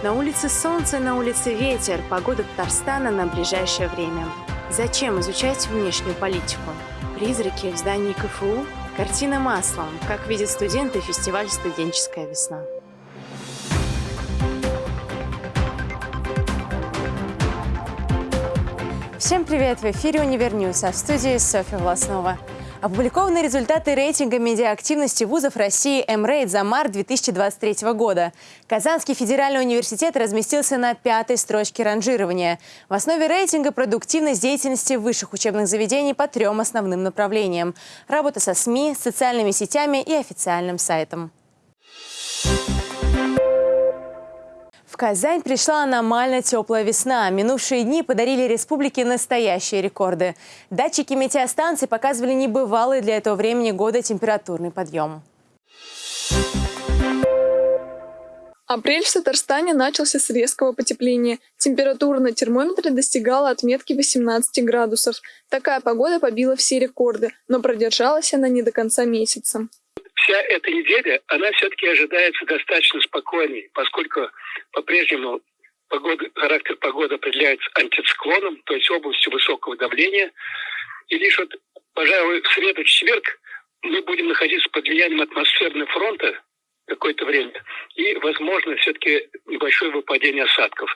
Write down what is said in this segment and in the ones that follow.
На улице солнце, на улице ветер. Погода Татарстана на ближайшее время. Зачем изучать внешнюю политику? Призраки в здании КФУ? Картина маслом. Как видят студенты фестиваль «Студенческая весна». Всем привет! В эфире «Univer News», а в студии Софья Власнова. Опубликованы результаты рейтинга медиаактивности вузов России M-Rate за март 2023 года. Казанский федеральный университет разместился на пятой строчке ранжирования. В основе рейтинга продуктивность деятельности высших учебных заведений по трем основным направлениям. Работа со СМИ, социальными сетями и официальным сайтом. Казань пришла аномально теплая весна. Минувшие дни подарили республике настоящие рекорды. Датчики метеостанций показывали небывалый для этого времени года температурный подъем. Апрель в Татарстане начался с резкого потепления. Температура на термометре достигала отметки 18 градусов. Такая погода побила все рекорды, но продержалась она не до конца месяца вся эта неделя, она все-таки ожидается достаточно спокойней, поскольку по-прежнему погода, характер погоды определяется антициклоном, то есть областью высокого давления. И лишь вот, пожалуй, в среду-четверг мы будем находиться под влиянием атмосферного фронта какое-то время, и, возможно, все-таки небольшое выпадение осадков.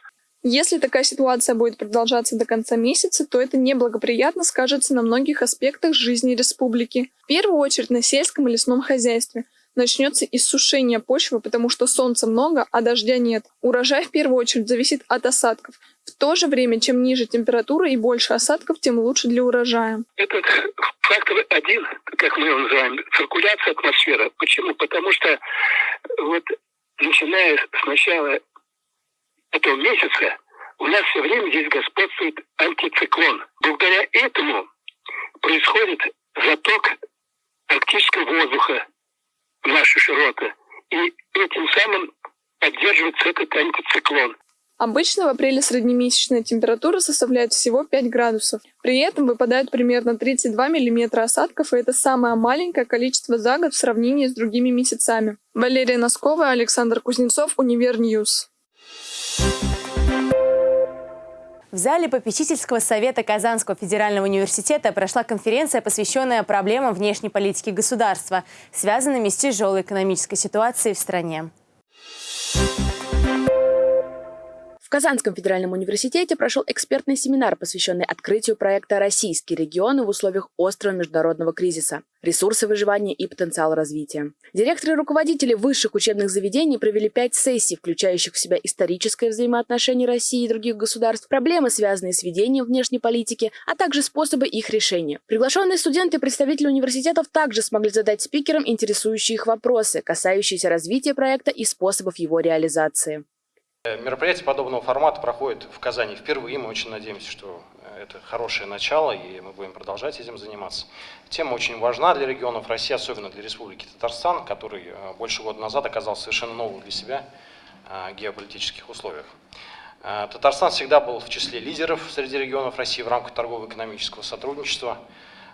Если такая ситуация будет продолжаться до конца месяца, то это неблагоприятно скажется на многих аспектах жизни республики. В первую очередь на сельском и лесном хозяйстве. Начнется иссушение почвы, потому что солнца много, а дождя нет. Урожай в первую очередь зависит от осадков. В то же время, чем ниже температура и больше осадков, тем лучше для урожая. Этот фактор один, как мы его называем, циркуляция атмосферы. Почему? Потому что вот начиная с начала этого месяца у нас все время здесь господствует антициклон. Благодаря этому происходит заток арктического воздуха в наши широты. И этим самым поддерживается этот антициклон. Обычно в апреле среднемесячная температура составляет всего 5 градусов. При этом выпадает примерно 32 миллиметра осадков, и это самое маленькое количество за год в сравнении с другими месяцами. Валерия Носкова, Александр Кузнецов, Univer News. В зале попечительского совета Казанского федерального университета прошла конференция, посвященная проблемам внешней политики государства, связанными с тяжелой экономической ситуацией в стране. Казанском федеральном университете прошел экспертный семинар, посвященный открытию проекта «Российские регионы в условиях острого международного кризиса. Ресурсы выживания и потенциал развития». Директоры и руководители высших учебных заведений провели пять сессий, включающих в себя историческое взаимоотношение России и других государств, проблемы, связанные с ведением внешней политики, а также способы их решения. Приглашенные студенты и представители университетов также смогли задать спикерам интересующие их вопросы, касающиеся развития проекта и способов его реализации. Э, мероприятие подобного формата проходит в Казани впервые. Мы очень надеемся, что э, это хорошее начало, и мы будем продолжать этим заниматься. Тема очень важна для регионов России, особенно для Республики Татарстан, который э, больше года назад оказался совершенно новым для себя геополитических условиях. Татарстан всегда был в числе лидеров среди регионов России в рамках торгово-экономического сотрудничества.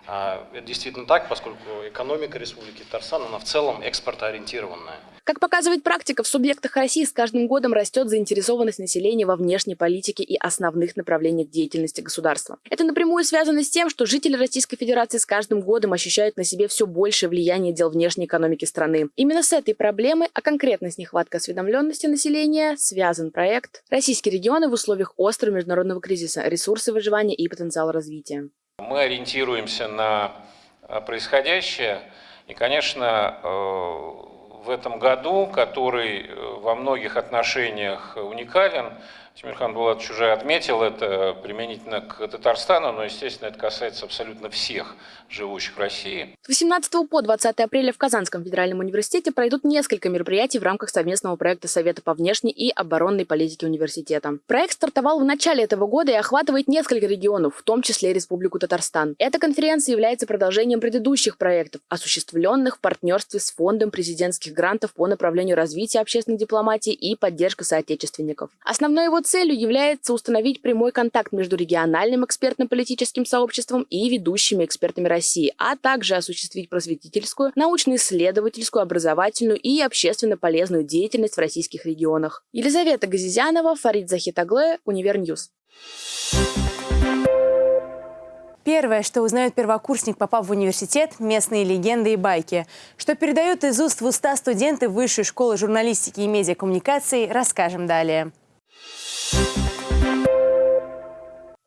Это действительно так, поскольку экономика Республики Татарстан, она в целом экспортоориентированная. Как показывает практика, в субъектах России с каждым годом растет заинтересованность населения во внешней политике и основных направлениях деятельности государства. Это напрямую связано с тем, что жители Российской Федерации с каждым годом ощущают на себе все большее влияние дел внешней экономики страны. Именно с этой проблемой, а конкретно с нехваткой осведомленности населения, связан проект «Российские регионы в условиях острого международного кризиса. Ресурсы выживания и потенциал развития». Мы ориентируемся на э, происходящее и, конечно, э, в этом году, который э, во многих отношениях уникален. Тимирхан Булатович уже отметил это применительно к Татарстану, но, естественно, это касается абсолютно всех живущих в России. С 18 по 20 апреля в Казанском федеральном университете пройдут несколько мероприятий в рамках совместного проекта Совета по внешней и оборонной политике университета. Проект стартовал в начале этого года и охватывает несколько регионов, в том числе Республику Татарстан. Эта конференция является продолжением предыдущих проектов, осуществленных в партнерстве с Фондом президентских грантов по направлению развития общественной дипломатии и поддержка соотечественников. Основной его целью является установить прямой контакт между региональным экспертно-политическим сообществом и ведущими экспертами России, а также осуществить просветительскую, научно-исследовательскую, образовательную и общественно полезную деятельность в российских регионах. Елизавета Газизянова, Фарид Захитагле, Univer News. Первое, что узнает первокурсник, попав в университет – местные легенды и байки. Что передают из уст в уста студенты Высшей школы журналистики и медиакоммуникаций, расскажем далее.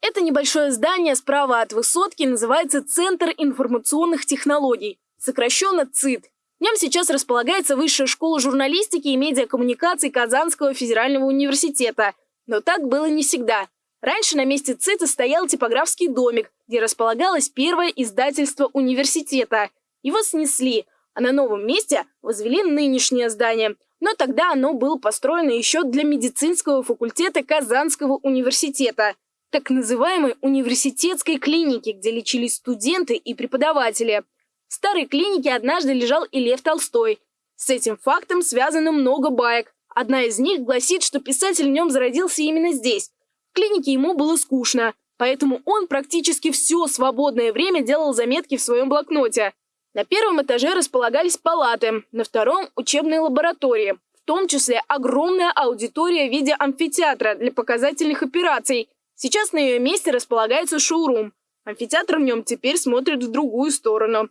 Это небольшое здание справа от высотки называется Центр информационных технологий, сокращенно ЦИТ. В нем сейчас располагается Высшая школа журналистики и медиакоммуникаций Казанского федерального университета. Но так было не всегда. Раньше на месте ЦИТа стоял типографский домик, где располагалось первое издательство университета. Его снесли, а на новом месте возвели нынешнее здание. Но тогда оно было построено еще для медицинского факультета Казанского университета, так называемой университетской клиники, где лечились студенты и преподаватели. В старой клинике однажды лежал и Лев Толстой. С этим фактом связано много баек. Одна из них гласит, что писатель в нем зародился именно здесь, в клинике ему было скучно, поэтому он практически все свободное время делал заметки в своем блокноте. На первом этаже располагались палаты, на втором – учебные лаборатории, в том числе огромная аудитория в виде амфитеатра для показательных операций. Сейчас на ее месте располагается шоурум. Амфитеатр в нем теперь смотрит в другую сторону.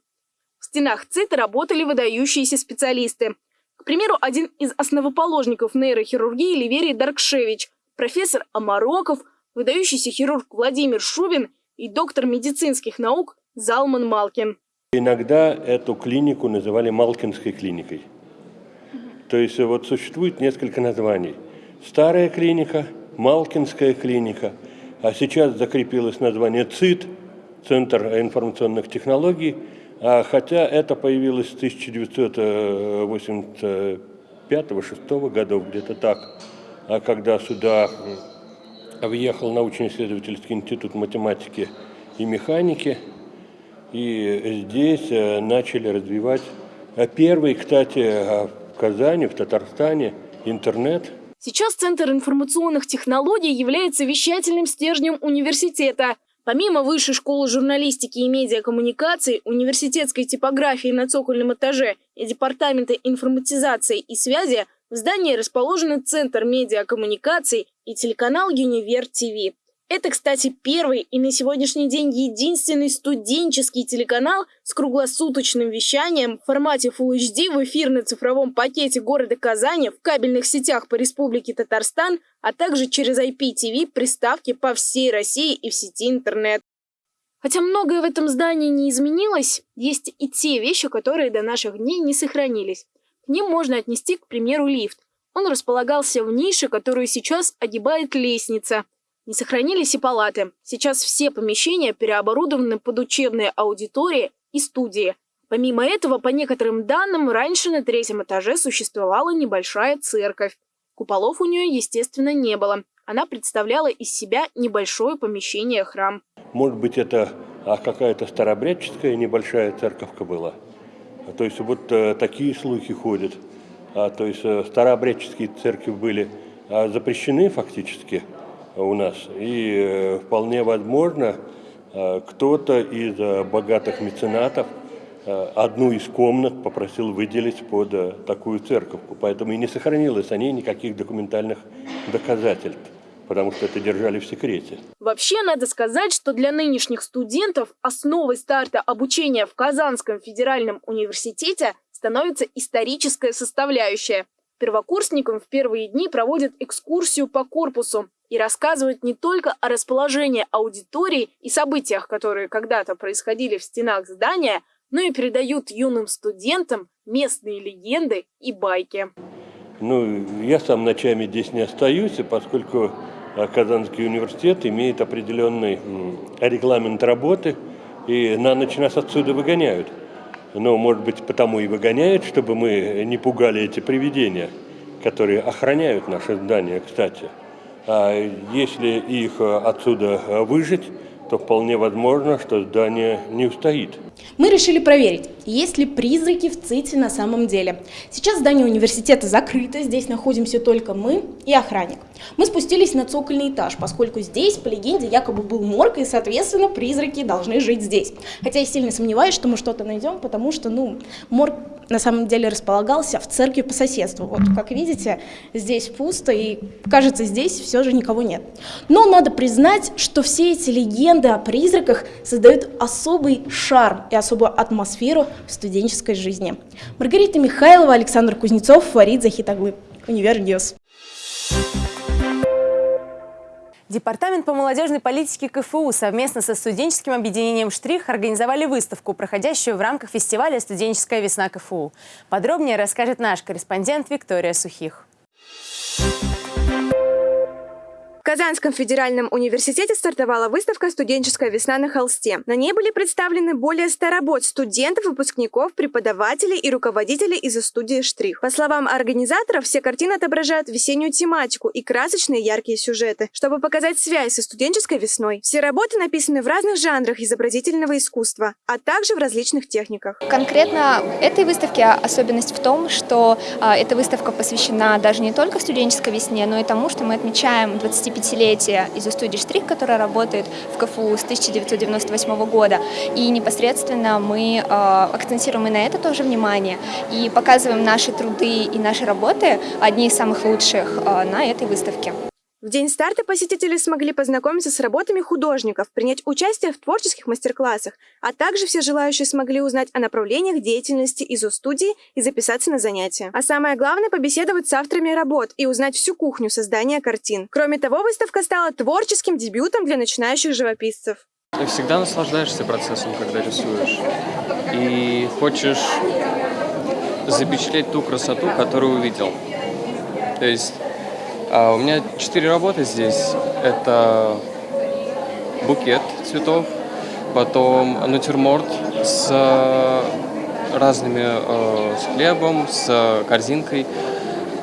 В стенах ЦИТа работали выдающиеся специалисты. К примеру, один из основоположников нейрохирургии Ливерий Даркшевич – профессор Амароков, выдающийся хирург Владимир Шубин и доктор медицинских наук Залман Малкин. Иногда эту клинику называли Малкинской клиникой. То есть вот существует несколько названий. Старая клиника, Малкинская клиника, а сейчас закрепилось название ЦИТ, Центр информационных технологий, а хотя это появилось с 1985-6 годов, где-то так. А когда сюда въехал научно-исследовательский институт математики и механики, и здесь э, начали развивать а первый, кстати, э, в Казани, в Татарстане, интернет. Сейчас Центр информационных технологий является вещательным стержнем университета. Помимо Высшей школы журналистики и медиакоммуникаций, университетской типографии на цокольном этаже и Департамента информатизации и связи – в здании расположены Центр медиакоммуникаций и телеканал «Юнивер ТВ». Это, кстати, первый и на сегодняшний день единственный студенческий телеканал с круглосуточным вещанием в формате Full HD в эфирно цифровом пакете города Казани в кабельных сетях по Республике Татарстан, а также через IPTV приставки по всей России и в сети интернет. Хотя многое в этом здании не изменилось, есть и те вещи, которые до наших дней не сохранились ним можно отнести, к примеру, лифт. Он располагался в нише, которую сейчас огибает лестница. Не сохранились и палаты. Сейчас все помещения переоборудованы под учебные аудитории и студии. Помимо этого, по некоторым данным, раньше на третьем этаже существовала небольшая церковь. Куполов у нее, естественно, не было. Она представляла из себя небольшое помещение храм. Может быть, это а какая-то старобрядческая небольшая церковка была? То есть вот э, такие слухи ходят. А, то есть э, старообрядческие церкви были а, запрещены фактически у нас. И э, вполне возможно, э, кто-то из э, богатых меценатов э, одну из комнат попросил выделить под э, такую церковку. Поэтому и не сохранилось о ней никаких документальных доказательств потому что это держали в секрете. Вообще, надо сказать, что для нынешних студентов основой старта обучения в Казанском федеральном университете становится историческая составляющая. Первокурсникам в первые дни проводят экскурсию по корпусу и рассказывают не только о расположении аудитории и событиях, которые когда-то происходили в стенах здания, но и передают юным студентам местные легенды и байки. Ну, я сам ночами здесь не остаюсь, поскольку а Казанский университет имеет определенный регламент работы, и на ночь нас отсюда выгоняют. Но, может быть, потому и выгоняют, чтобы мы не пугали эти привидения, которые охраняют наше здание, кстати. А если их отсюда выжить, то вполне возможно, что здание не устоит. Мы решили проверить, есть ли призраки в ЦИТе на самом деле. Сейчас здание университета закрыто, здесь находимся только мы и охранник. Мы спустились на цокольный этаж, поскольку здесь, по легенде, якобы был морг, и, соответственно, призраки должны жить здесь. Хотя я сильно сомневаюсь, что мы что-то найдем, потому что, ну, морг на самом деле располагался в церкви по соседству. Вот, как видите, здесь пусто, и, кажется, здесь все же никого нет. Но надо признать, что все эти легенды о призраках создают особый шарм и особую атмосферу в студенческой жизни. Маргарита Михайлова, Александр Кузнецов, Фарид Захитаглы. Univer News. Департамент по молодежной политике КФУ совместно со студенческим объединением «Штрих» организовали выставку, проходящую в рамках фестиваля «Студенческая весна КФУ». Подробнее расскажет наш корреспондент Виктория Сухих. В Казанском федеральном университете стартовала выставка «Студенческая весна на холсте». На ней были представлены более 100 работ студентов, выпускников, преподавателей и руководителей из студии «Штрих». По словам организаторов, все картины отображают весеннюю тематику и красочные яркие сюжеты, чтобы показать связь со студенческой весной. Все работы написаны в разных жанрах изобразительного искусства, а также в различных техниках. Конкретно этой выставке особенность в том, что э, эта выставка посвящена даже не только студенческой весне, но и тому, что мы отмечаем 20 25-летие из студии «Штрих», которая работает в КФУ с 1998 года. И непосредственно мы э, акцентируем и на это тоже внимание, и показываем наши труды и наши работы, одни из самых лучших, э, на этой выставке. В день старта посетители смогли познакомиться с работами художников, принять участие в творческих мастер-классах, а также все желающие смогли узнать о направлениях деятельности ИЗО-студии и записаться на занятия. А самое главное – побеседовать с авторами работ и узнать всю кухню создания картин. Кроме того, выставка стала творческим дебютом для начинающих живописцев. Ты всегда наслаждаешься процессом, когда рисуешь. И хочешь запечатлеть ту красоту, которую увидел. То есть а у меня четыре работы здесь. Это букет цветов, потом натюрморт с разными, э, с хлебом, с корзинкой.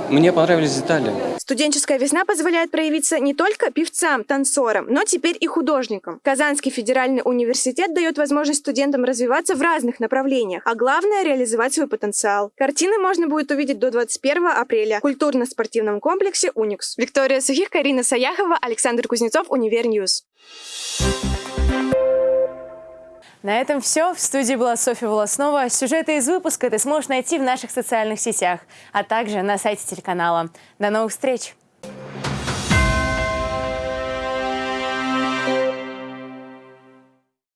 Мне понравились детали. Студенческая весна позволяет проявиться не только певцам, танцорам, но теперь и художникам. Казанский федеральный университет дает возможность студентам развиваться в разных направлениях, а главное – реализовать свой потенциал. Картины можно будет увидеть до 21 апреля в культурно-спортивном комплексе «Уникс». Виктория Сухих, Карина Саяхова, Александр Кузнецов, Univer News. На этом все. В студии была Софья Волоснова. Сюжеты из выпуска ты сможешь найти в наших социальных сетях, а также на сайте телеканала. До новых встреч!